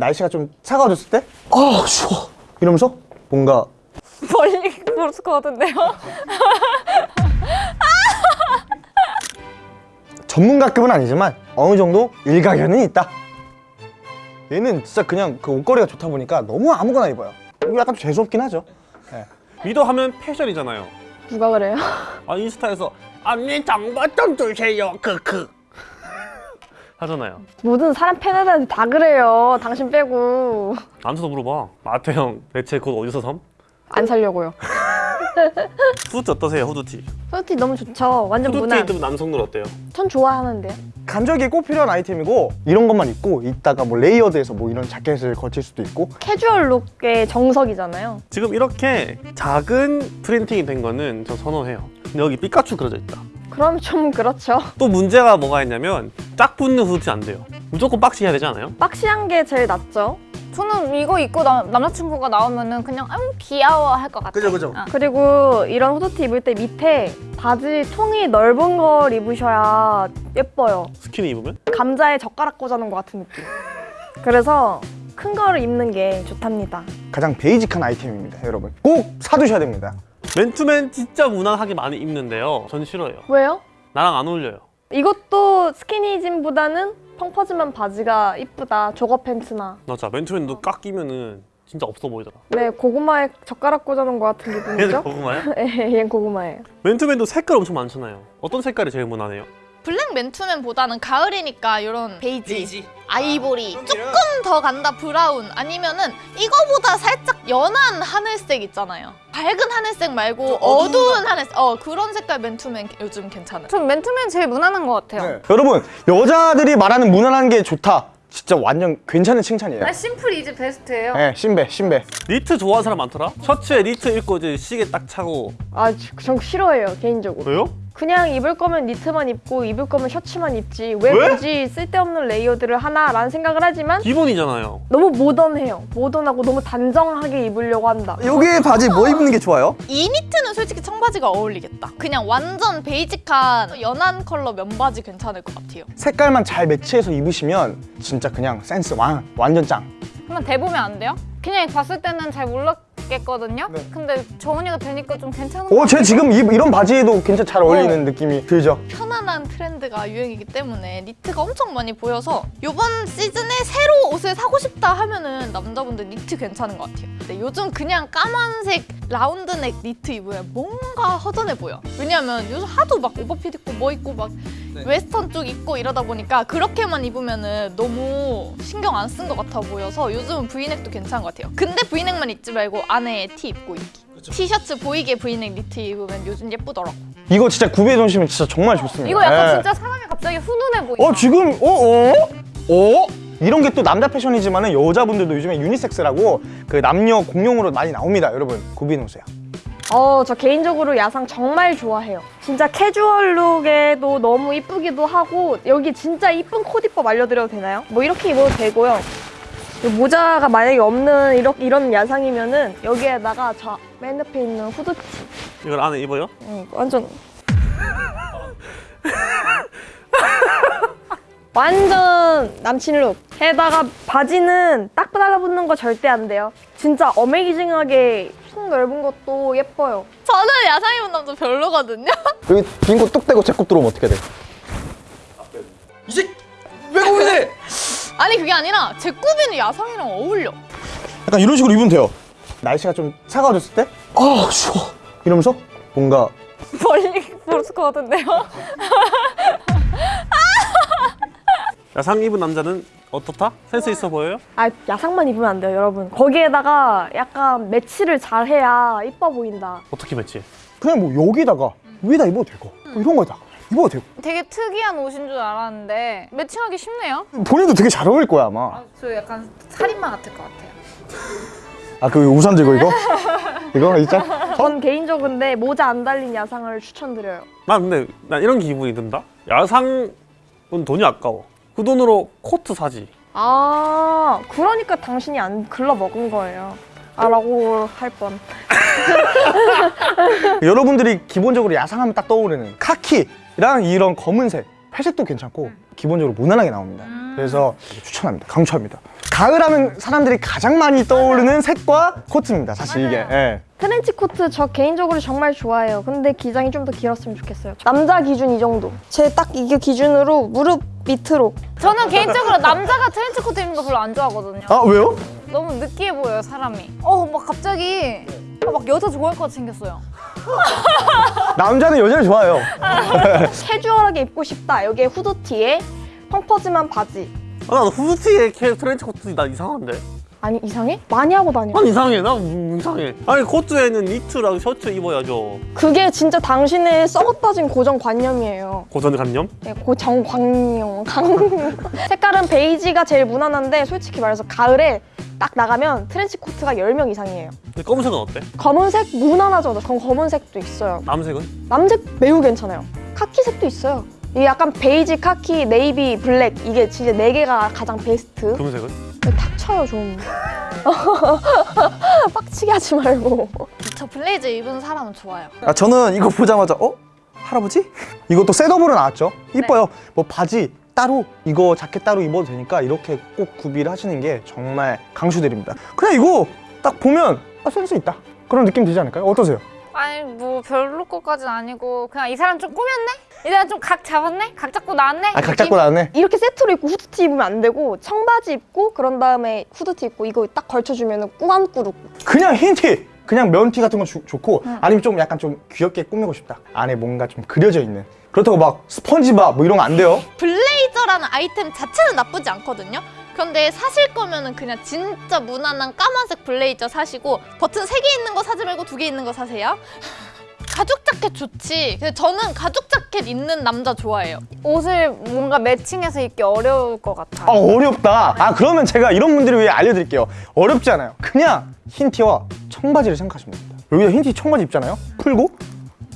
날씨가 좀 차가워졌을 때 아 추워 이러면서 뭔가 멀리 모를 것 같은데요? 전문가급은 아니지만 어느 정도 일가견은 있다 얘는 진짜 그냥 그 옷걸이가 좋다 보니까 너무 아무거나 입어요 이거 약간 재수없긴 하죠 네. 위도 하면 패션이잖아요. 누가 그래요? 아 인스타에서 언니 정보 좀 주세요. 크크. 하잖아요. 모든 사람 팬들한테 다 그래요. 당신 빼고 남수도 물어봐. 마태형 대체 옷 어디서 삼? 안 살려고요. 후드티 어떠세요? 후드티. 후드티 너무 좋죠. 완전 후드티 무난. 입으면 남성들 어때요? 전 좋아하는데요. 간절기에 꼭 필요한 아이템이고 이런 것만 입고 이따가 뭐 layered해서 뭐 이런 자켓을 걸칠 수도 있고 캐주얼 룩의 정석이잖아요. 지금 이렇게 작은 printing이 된 거는 저 선호해요. 근데 여기 피카츄 그려져 있다. 그럼 좀 그렇죠. 또 문제가 뭐가 있냐면 짝 붙는 후드티 안 돼요. 무조건 박시 해야 되지 않아요? 박시한 게 제일 낫죠. 저는 이거 입고 나, 남자친구가 나오면은 그냥 음 귀여워 할 것 같아요. 그죠, 그죠. 어. 그리고 이런 후드티 입을 때 밑에 바지 통이 넓은 걸 입으셔야 예뻐요. 스키니 입으면? 감자에 젓가락 꽂아놓은 것 같은 느낌. 그래서 큰 거를 입는 게 좋답니다. 가장 베이직한 아이템입니다 여러분 꼭 사두셔야 됩니다 맨투맨 진짜 무난하게 많이 입는데요. 전 싫어요. 왜요? 나랑 안 어울려요. 이것도 스키니진보다는 펑퍼짐한 바지가 이쁘다. jogger pants나. 맞아. 맨투맨도 꽉 끼면은 진짜 없어 보이더라. 네, 고구마에 젓가락 꽂아놓은 것 같은 얘는 기분이죠? 고구마야? 네, 얘는 고구마예요. 맨투맨도 색깔 엄청 많잖아요. 어떤 색깔이 제일 무난해요? 블랙 맨투맨보다는 가을이니까 이런 베이지, 아이보리 조금 더 간다 브라운 아니면은 이거보다 살짝 연한 하늘색 있잖아요. 밝은 하늘색 말고 어두운 하늘색 어 그런 색깔 맨투맨 요즘 괜찮아요. 전 맨투맨 제일 무난한 것 같아요. 네. 여러분 여자들이 말하는 무난한 게 좋다 진짜 완전 괜찮은 칭찬이에요 simple is best예요. 네 신배 신배 니트 좋아하는 사람 많더라? 셔츠에 니트 입고 이제 시계 딱 차고 아, 전 싫어해요, 개인적으로. 왜요? 그냥 입을 거면 니트만 입고 입을 거면 셔츠만 입지 왜, 왜? 굳이 쓸데없는 layered를 하나라는 생각을 하지만 기본이잖아요. 너무 모던해요. 모던하고 너무 단정하게 입으려고 한다. 여기 바지 뭐 입는 게 좋아요? 이 니트는 솔직히 청바지가 어울리겠다. 그냥 완전 basic한 연한 컬러 면바지 괜찮을 것 같아요. 색깔만 잘 매치해서 입으시면 진짜 그냥 센스 왕 완전 짱 한번 대보면 안 돼요? 그냥 봤을 때는 잘 몰랐 겠거든요? 네. 근데 정은이가 되니까 좀 괜찮은 것 오, 제 같아요. 지금 이, 이런 바지에도 괜찮 잘 어울리는 느낌이 들죠? 편안한 트렌드가 유행이기 때문에 니트가 엄청 많이 보여서 이번 시즌에 새로 옷을 사고 싶다 하면은 남자분들 니트 괜찮은 것 같아요. 근데 요즘 그냥 까만색 라운드넥 니트 입으면 뭔가 허전해 보여. 왜냐면 요즘 하도 막 오버핏 입고 뭐 입고 막 웨스턴 쪽 입고 이러다 보니까 그렇게만 입으면은 너무 신경 안 쓴 것 같아 보여서 요즘은 브이넥도 괜찮은 것 같아요. 근데 브이넥만 입지 말고 안에 티 입고 입기. 티셔츠 보이게 브이넥 니트 입으면 요즘 예쁘더라고. 이거 진짜 구비해 놓으시면 진짜 정말 좋습니다 이거 약간 네. 진짜 사람이 갑자기 훈훈해 보인다. 어 지금 어? 어? 어? 이런 게 또 남자 패션이지만 여자분들도 요즘에 유니섹스라고 그 남녀 공용으로 많이 나옵니다 여러분 구비해 놓으세요 어, 저 개인적으로 야상 정말 좋아해요. 진짜 캐주얼 룩에도 너무 이쁘기도 하고 여기 진짜 이쁜 코디법 알려드려도 되나요? 뭐 이렇게 입어도 되고요. 이 모자가 만약에 없는 이런, 이런 야상이면 은 여기에다가 저 맨 옆에 있는 후드티 이걸 안에 입어요? 응, 완전 완전 남친 룩 에다가 바지는 딱 달라붙는 거 절대 안 돼요 진짜 어메이징하게 속 넓은 것도 예뻐요 저는 야상 입은 남자 별로거든요. 여기 빈곳 뚝 떼고 제곱 들어오면 어떻게 돼? 이제 왜 고민해? 아니 그게 아니라 제 꾸비는 야상이랑 어울려. 약간 이런 식으로 입으면 돼요 날씨가 좀 차가워졌을 때 아 추워 이러면서 뭔가 멀리 모를 것 같은데요? 야상 입은 남자는 어떻다? 센스 있어 보여요? 아 야상만 입으면 안 돼요 여러분 거기에다가 약간 매치를 잘 해야 이뻐 보인다 어떻게 매치? 그냥 뭐 여기다가 위에다 입어도 되고 뭐 이런 거에다가 입어도 되고 되게 특이한 옷인 줄 알았는데 매칭하기 쉽네요. 본인도 되게 잘 어울릴 거야 아마 저 약간 살인마 같을 것 같아요. 아 그 우산 들고 이거? 이거 있잖아 전 개인적으로 근데 모자 안 달린 야상을 추천드려요 나 근데 난 이런 기분이 든다. 야상은 돈이 아까워. 그 돈으로 코트 사지. 아 그러니까 당신이 안 글러 먹은 거예요 아 라고 할뻔 여러분들이 기본적으로 야상하면 딱 떠오르는 카키랑 이런 검은색 회색도 괜찮고 기본적으로 무난하게 나옵니다 그래서 추천합니다 강추합니다 가을 하면 사람들이 가장 많이 떠오르는 색과 코트입니다. 사실 이게. 예. 트렌치 코트 저 개인적으로 정말 좋아해요. 근데 기장이 좀 더 길었으면 좋겠어요. 남자 기준 이 정도. 제 딱 이게 기준으로 무릎 밑으로. 저는 개인적으로 남자가 트렌치 코트 입는 거 별로 안 좋아하거든요. 아 왜요? 너무 느끼해 보여요 사람이. 어막 갑자기 아, 막 여자 좋아할 것 같이 생겼어요. 남자는 여자를 좋아해요. 캐주얼하게 입고 싶다. 여기에 후드티에 펑퍼짐한 바지. 아, 나 후드티에 캐 트렌치 코트 나 이상한데? 아니 이상해? 많이 하고 다녀. 난 이상해. 나 음, 이상해. 아니 코트에는 니트랑 셔츠 입어야죠. 그게 진짜 당신의 썩어빠진 고정관념이에요. 고정관념? 네, 고정관념. 강 색깔은 베이지가 제일 무난한데 솔직히 말해서 가을에 딱 나가면 트렌치 코트가 10명 이상이에요 근데 검은색은 어때? 검은색 무난하죠 전 검은색도 있어요 남색은? 남색 매우 괜찮아요 카키색도 있어요 이게 약간 베이지, 카키, 네이비, 블랙 이게 진짜 네 개가 가장 베스트 금색은? 닥쳐요 좀 빡치게 하지 말고 저 블레이저 입은 사람은 좋아요. 아, 저는 이거 보자마자 어? 할아버지? 이것도 set-up으로 나왔죠. 이뻐요. 뭐 바지 따로 이거 자켓 따로 입어도 되니까 이렇게 꼭 구비를 하시는 게 정말 강추드립니다. 그냥 이거 딱 보면 아, 센스 있다. 그런 느낌 들지 않을까요? 어떠세요? 아니 뭐 별로 것까지는 아니고 그냥 이 사람 좀 꾸몄네? 이 사람 좀 각 잡았네? 각 잡고 나왔네? 아, 각 잡고 나왔네. 이렇게 세트로 입고 후드티 입으면 안 되고 청바지 입고 그런 다음에 후드티 입고 이거 딱 걸쳐주면 꾸안꾸룩 그냥 흰 티, 그냥 면티 같은 거 주- 좋고 아니면 좀 약간 좀 귀엽게 꾸미고 싶다. 안에 뭔가 좀 그려져 있는. 그렇다고 막 스펀지밥 뭐 이런 거 안 돼요. 블레이저라는 아이템 자체는 나쁘지 않거든요. 그런데 사실 거면은 그냥 진짜 무난한 까만색 블레이저 사시고 버튼 세 개 있는 거 사지 말고 두 개 있는 거 사세요. 가죽 자켓 좋지. 근데 저는 가죽 자켓 입는 남자 좋아해요. 옷을 뭔가 매칭해서 입기 어려울 것 같아. 아 어렵다. 아 그러면 제가 이런 분들을 위해 알려드릴게요. 어렵지 않아요. 그냥 흰 티와 청바지를 생각하시면 됩니다. 여기다 흰 티 청바지 입잖아요. 풀고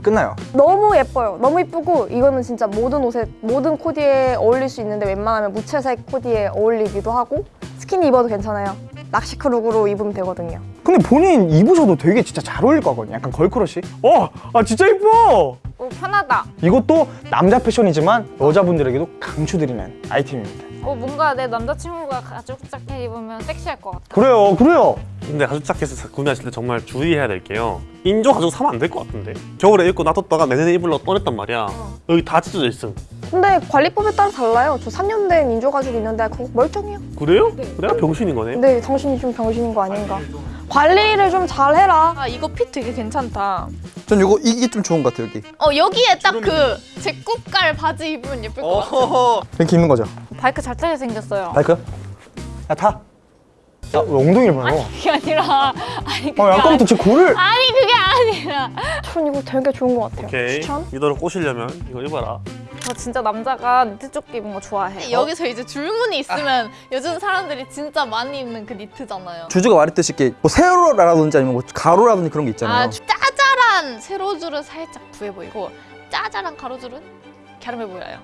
끝나요. 너무 예뻐요. 너무 예쁘고 이거는 진짜 모든 옷에 모든 코디에 어울릴 수 있는데 웬만하면 무채색 코디에 어울리기도 하고 스키니 입어도 괜찮아요. 낚시크 룩으로 입으면 되거든요. 근데 본인 입으셔도 되게 진짜 잘 어울릴 거거든요. 약간 걸크러시. 어, 아 진짜 이뻐. 오 편하다. 이것도 남자 패션이지만 여자분들에게도 강추드리는 아이템입니다. 어 뭔가 내 남자친구가 가죽 자켓 입으면 섹시할 것 같아. 그래요, 그래요. 근데 가죽 자켓을 구매하실 때 정말 주의해야 될 게요. 인조 가죽 사면 안 될 것 같은데. 겨울에 입고 놔뒀다가 내년에 입으려고 꺼냈단 말이야. 여기 다 찢어져 있음. 근데 관리법에 따라 달라요. 저 3년 된 인조 가죽 있는데 그거 멀쩡해요. 그래요? 내가 병신인 거네. 근데 당신이 좀 병신인 거 아닌가? 관리를 좀 잘 해라. 아 이거 핏 되게 괜찮다. 전 이거 이게 좀 좋은 것 같아요 여기. 어 여기에 딱 그 제국갈 바지 입으면 예쁠 것 같아. 이렇게 입는 거죠. 바이크 잘 타게 생겼어요. 바이크? 야 타. 야, 왜 엉덩이를 보냐고? 그게 아니라 아니 그게 어, 아까부터 제 골을. 아니 그게 아니라 전 이거 되게 좋은 것 같아요. 오케이. 추천? 이대로 꼬시려면 이거 입어라. 저 진짜 남자가 니트 조끼 입은 거 좋아해. 여기서 이제 줄무늬 있으면 요즘 사람들이 진짜 많이 입는 그 니트잖아요. 주주가 말했듯이 이렇게 뭐 세로라든지 아니면 뭐 가로라든지 그런 게 있잖아요. 아 짜잘한 세로줄은 살짝 부해 보이고 짜잘한 가로줄은 갸름해 보여요.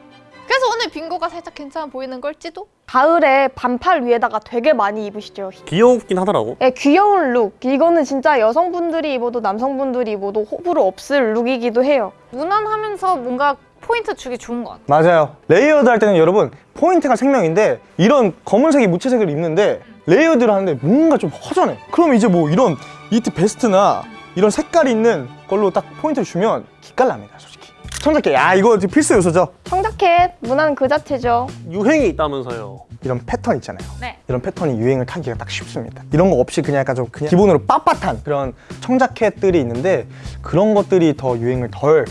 그래서 오늘 빙고가 살짝 괜찮아 보이는 걸지도? 가을에 반팔 위에다가 되게 많이 입으시죠. 귀엽긴 하더라고. 예, 귀여운 look. 이거는 진짜 여성분들이 입어도 남성분들이 입어도 호불호 없을 look이기도 해요. 무난하면서 뭔가 포인트 주기 좋은 것 같아. 맞아요. layered 할 때는 여러분 포인트가 생명인데 이런 검은색이 무채색을 입는데 layered를 하는데 뭔가 좀 허전해. 그럼 이제 뭐 이런 니트 베스트나 이런 색깔이 있는 걸로 딱 포인트를 주면 기깔납니다, 솔직히. 청자켓, 야 이거 필수 요소죠. 청자켓, 무난 그 자체죠. 유행이 있다면서요. 이런 패턴 있잖아요. 네. 이런 패턴이 유행을 타기가 딱 쉽습니다. 이런 거 없이 그냥 약간 좀 그냥 기본으로 빳빳한 그런 청자켓들이 있는데 그런 것들이 더 유행을 덜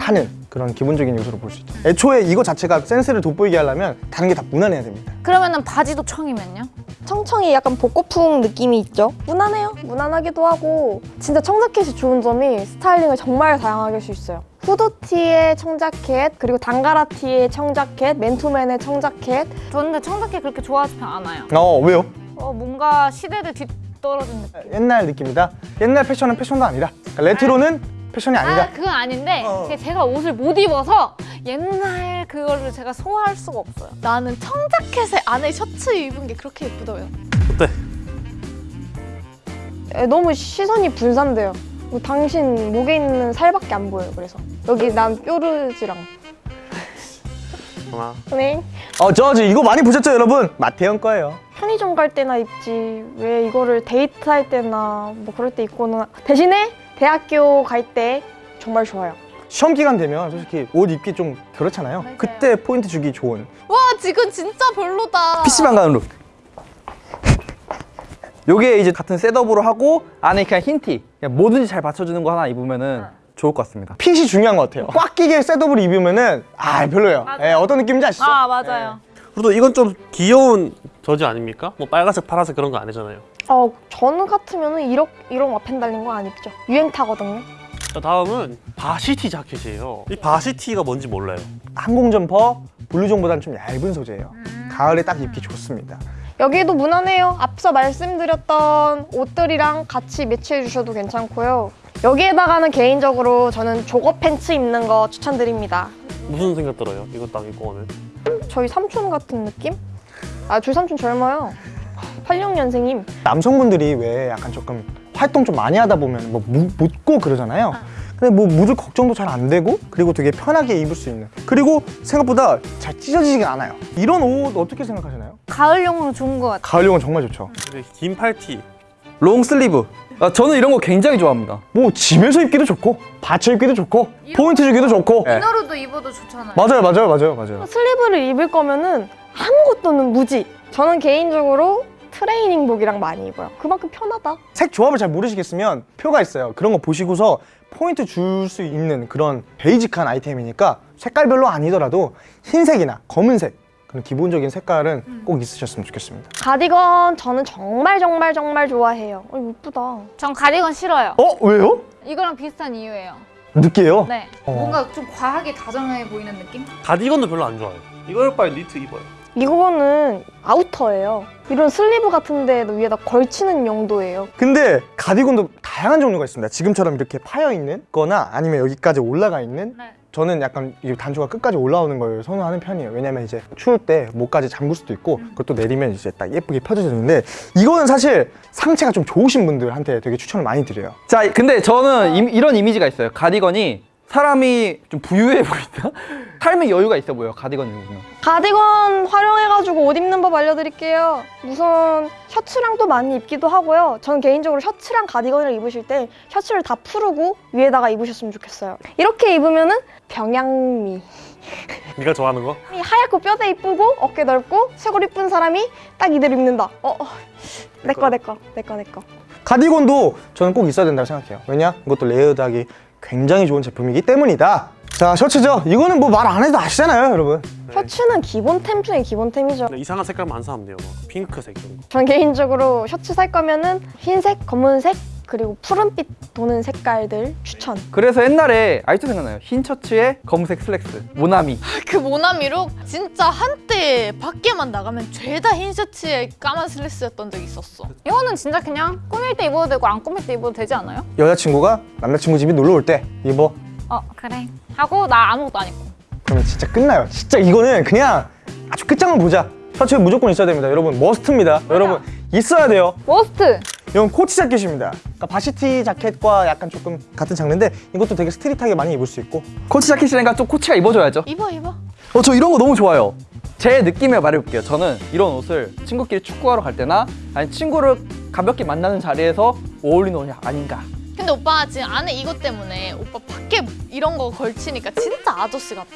타는 그런 기본적인 요소로 볼 수 있죠. 애초에 이거 자체가 센스를 돋보이게 하려면 다른 게 다 무난해야 됩니다. 그러면은 바지도 청이면요? 청청이 약간 복고풍 느낌이 있죠. 무난해요. 무난하기도 하고 진짜 청자켓이 좋은 점이 스타일링을 정말 다양하게 할 수 있어요. 후드티에 청자켓, 그리고 단가라티에 청자켓, 맨투맨의 청자켓. 저는 근데 청자켓 그렇게 좋아하지 않아요. 어 왜요? 어 뭔가 시대를 뒤떨어진 느낌. 옛날 느낌이다. 옛날 패션은 패션도 아니다. 그러니까 레트로는 패션이 아니다. 아 그건 아닌데 어. 제- 제가 옷을 못 입어서 옛날 그거를 제가 소화할 수가 없어요. 나는 청자켓에 안에 셔츠 입은 게 그렇게 예쁘더라고요. 어때? 에, 너무 시선이 분산돼요. 뭐 당신 목에 있는 살밖에 안 보여요. 그래서 여기 난 뾰루지랑 하나. 네. 어 저지 이거 많이 보셨죠 여러분? 마태형 거예요. 편의점 갈 때나 입지 왜 이거를 데이트할 때나 뭐 그럴 때 입고는 대신에 대학교 갈 때 정말 좋아요. 시험 기간 되면 솔직히 옷 입기 좀 그렇잖아요. 그때 포인트 주기 좋은. 와 지금 진짜 별로다. PC방 가는 룩. 요게 이제 같은 셋업으로 하고 안에 그냥 흰 티. 그냥 뭐든지 잘 받쳐주는 거 하나 입으면은 좋을 것 같습니다. 핏이 중요한 것 같아요. 꽉 끼게 set-up을 입으면은 아 별로예요. 예, 어떤 느낌인지 아시죠? 아 맞아요. 그래도 이건 좀 귀여운 저지 아닙니까? 뭐 빨간색, 파란색 그런 거 아니잖아요. 어, 저는 같으면은 이런 이런 와펜 달린 거 안 입죠. 유행 타거든요. 자, 다음은 varsity 자켓이에요. 이 varsity가 뭔지 몰라요. 항공 점퍼 블루종보다는 좀 얇은 소재예요. 가을에 딱 입기 좋습니다. 여기도 무난해요. 앞서 말씀드렸던 옷들이랑 같이 매치해 주셔도 괜찮고요. 여기에다가는 개인적으로 저는 조거 팬츠 입는 거 추천드립니다. 무슨 생각 들어요? 이거 딱 입고 오늘. 저희 삼촌 같은 느낌? 아, 저희 삼촌 젊어요. 86년생임. 남성분들이 왜 약간 조금 활동 좀 많이 하다 보면 뭐 무, 묻고 그러잖아요. 근데 뭐 묻을 걱정도 잘 안 되고 그리고 되게 편하게 입을 수 있는 그리고 생각보다 잘 찢어지지가 않아요. 이런 옷 어떻게 생각하시나요? 가을용으로 좋은 것 같아. 가을용은 정말 좋죠. 긴 팔티. long sleeve. 아, 저는 이런 거 굉장히 좋아합니다. 뭐 집에서 입기도 좋고 받쳐 입기도 좋고 포인트 주기도 좋고 네. inner로도 입어도 좋잖아요. 맞아요 맞아요 맞아요 맞아요. sleeve를 입을 거면은 아무것도 없는 무지. 저는 개인적으로 트레이닝복이랑 많이 입어요. 그만큼 편하다. 색 조합을 잘 모르시겠으면 표가 있어요. 그런 거 보시고서 포인트 줄 수 있는 그런 베이직한 아이템이니까 색깔별로 아니더라도 흰색이나 검은색 그런 기본적인 색깔은 꼭 있으셨으면 좋겠습니다. 가디건 저는 정말 정말 정말 좋아해요. 어, 이쁘다. 전 가디건 싫어요. 어 왜요? 이거랑 비슷한 이유예요. 느끼해요? 네. 어. 뭔가 좀 과하게 다정해 보이는 느낌? 가디건도 별로 안 좋아요. 이럴 바에 니트 입어요. 이거는 아우터예요. 이런 sleeve 같은 데 위에다 걸치는 용도예요. 근데 가디건도 다양한 종류가 있습니다. 지금처럼 이렇게 파여 있는 거나 아니면 여기까지 올라가 있는 네. 저는 약간 이 단추가 끝까지 올라오는 걸 선호하는 편이에요. 왜냐면 이제 추울 때 목까지 잠글 수도 있고 그것도 내리면 이제 딱 예쁘게 펴져지는데 이거는 사실 상체가 좀 좋으신 분들한테 되게 추천을 많이 드려요. 자, 근데 저는 이, 이런 이미지가 있어요. 가디건이 사람이 좀 부유해 보인다? 삶의 여유가 있어 보여, 가디건 입으면. 가디건 활용해가지고 옷 입는 법 알려드릴게요. 우선 셔츠랑도 많이 입기도 하고요. 저는 개인적으로 셔츠랑 가디건을 입으실 때 셔츠를 다 풀고 위에다가 입으셨으면 좋겠어요. 이렇게 입으면 은 병양미. 네가 좋아하는 거? 이 하얗고 뼈대 이쁘고 어깨 넓고 쇄골 이쁜 사람이 딱 이대로 입는다. 어, 어. 내꺼 내꺼 내꺼 내꺼. 가디건도 저는 꼭 있어야 된다고 생각해요. 왜냐? 이것도 layered하기 굉장히 좋은 제품이기 때문이다. 자, 셔츠죠? 이거는 뭐 말 안 해도 아시잖아요, 여러분. 셔츠는 기본템 중에 기본템이죠. 이상한 색깔만 안 사면 돼요. 막 핑크색 이런 거. 전 개인적으로 셔츠 살 거면은 흰색, 검은색, 그리고 푸른빛 도는 색깔들 추천. 그래서 옛날에 아직도 생각나요. 흰 셔츠에 검은색 슬랙스, 모나미. 그 모나미look 진짜 한때 밖에만 나가면 죄다 흰 셔츠에 까만 슬랙스였던 적이 있었어. 이거는 진짜 그냥 꾸밀 때 입어도 되고 안 꾸밀 때 입어도 되지 않아요? 여자친구가 남자친구 집에 놀러 올 때 입어. 어 그래. 하고 나 아무것도 안 입고. 그러면 진짜 끝나요. 진짜 이거는 그냥 아주 끝장을 보자. 셔츠에 무조건 있어야 됩니다. 여러분, must입니다. 여러분, 있어야 돼요. must. 이건 코치 자켓입니다. 그러니까 varsity 자켓과 약간 조금 같은 장르인데 이것도 되게 street하게 많이 입을 수 있고 코치 자켓이니까 좀 코치가 입어줘야죠. 입어 입어. 어, 저 이런 거 너무 좋아요. 제 느낌을 말해볼게요. 저는 이런 옷을 친구끼리 축구하러 갈 때나 아니 친구를 가볍게 만나는 자리에서 어울리는 옷이 아닌가. 근데 오빠 지금 안에 이것 때문에 오빠 밖에 이런 거 걸치니까 진짜 아저씨 같아.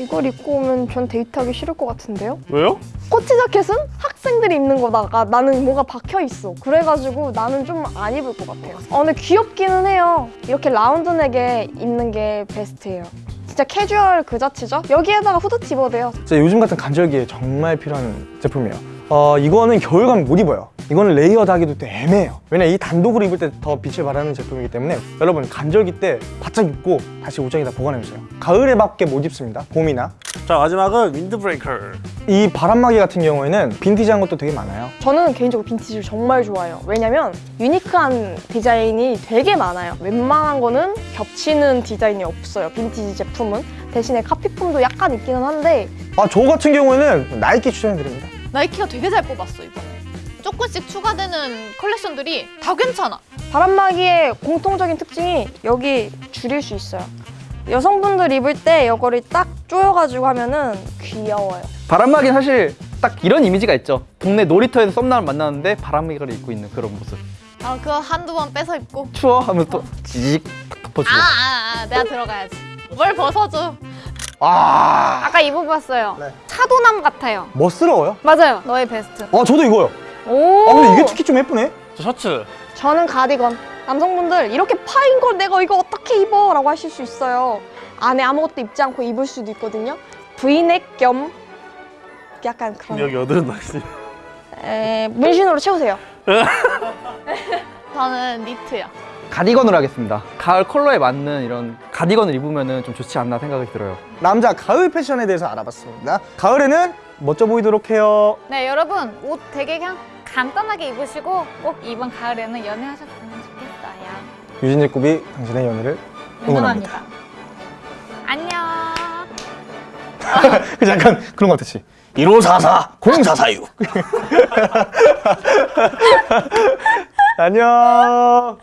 이걸 입고 오면 전 데이트하기 싫을 것 같은데요? 왜요? 코치 자켓은 학생들이 입는 거다가 나는 뭐가 박혀 있어. 그래가지고 나는 좀 안 입을 것 같아요. 어, 근데 귀엽기는 해요. 이렇게 라운드넥에 입는 게 베스트예요. 진짜 캐주얼 그 자체죠. 여기에다가 후드티 입어도 돼요. 진짜 요즘 같은 간절기에 정말 필요한 제품이에요. 어, 이거는 겨울 가면 못 입어요. 이거는 layered 하기도 또 애매해요. 왜냐 이 단독으로 입을 때 더 빛을 발하는 제품이기 때문에 여러분 간절기 때 바짝 입고 다시 옷장에다 보관해주세요. 가을에 밖에 못 입습니다. 봄이나. 자 마지막은 윈드브레이커. 이 바람막이 같은 경우에는 빈티지한 것도 되게 많아요. 저는 개인적으로 빈티지를 정말 좋아해요. 왜냐면 유니크한 디자인이 되게 많아요. 웬만한 거는 겹치는 디자인이 없어요. 빈티지 제품은. 대신에 카피품도 약간 있기는 한데 아, 저 같은 경우에는 나이키 추천해드립니다. 나이키가 되게 잘 뽑았어 이번에. 조금씩 추가되는 컬렉션들이 다 괜찮아. 바람막이의 공통적인 특징이 여기 줄일 수 있어요. 여성분들 입을 때 이거를 딱 조여가지고 하면은 귀여워요. 바람막이는 사실 딱 이런 이미지가 있죠. 동네 놀이터에서 썸남을 만나는데 바람막이를 입고 있는 그런 모습. 아 그거 한두 번 뺏어 입고 추워 하면 또 지직 덮어주고. 아, 아, 아 내가 들어가야지 뭘 벗어줘 아 아까 입어봤어요. 네. 차도남 같아요. 멋스러워요. 맞아요. 너의 베스트. 아 저도 이거요. 오. 아 근데 이게 특히 좀 예쁘네. 저 셔츠 저는 가디건. 남성분들 이렇게 파인 걸 내가 이거 어떻게 입어? 라고 하실 수 있어요. 안에 아무것도 입지 않고 입을 수도 있거든요. 브이넥 겸 약간 그런 여기 여드름 나시 에, 문신으로 채우세요. 저는 니트요 가디건으로 하겠습니다. 가을 컬러에 맞는 이런 가디건을 입으면 좀 좋지 않나 생각이 들어요. 남자 가을 패션에 대해서 알아봤습니다. 가을에는 멋져 보이도록 해요. 네, 여러분 옷 되게 그냥 간단하게 입으시고 꼭 이번 가을에는 연애하셨으면 좋겠어요. 유진재 굽이 당신의 연애를 응원합니다. 안녕. 그 약간 그런 것 같았지. 1544 0446 안녕.